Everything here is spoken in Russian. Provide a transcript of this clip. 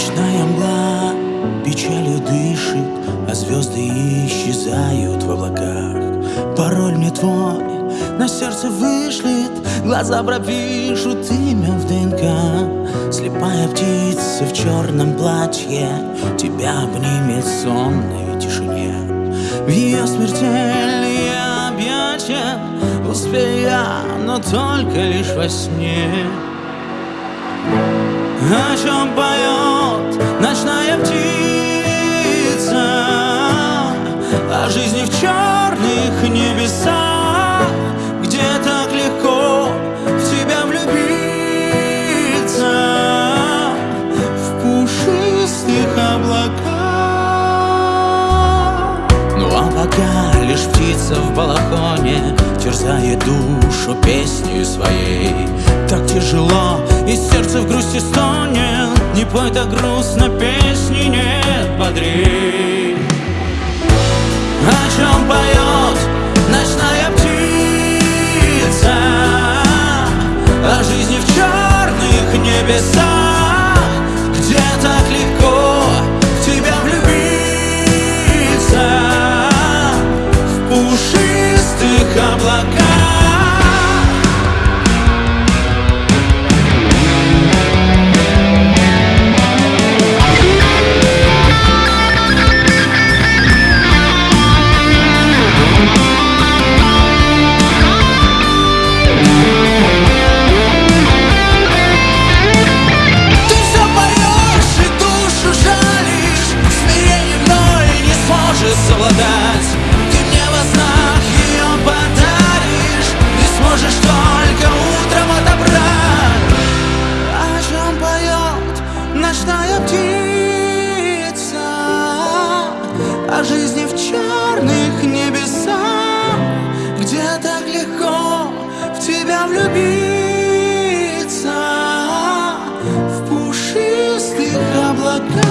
Ночная мгла печалью дышит А звезды исчезают в облаках. Пароль мне твой на сердце вышлет Глаза пропишут имя в ДНК. Слепая птица в черном платье Тебя обнимет в сонной тишине. В ее смертельные объятия Успею я, но только лишь во сне. О чем поет птица в балахоне Терзает душу песней своей. Так тяжело, и сердце в грусти стонет Не пой так грустно, песни нет бодрей О чем поет ночная птица? О жизни в черных небесах о жизни в черных небесах, где так легко в тебя влюбиться в пушистых облаках.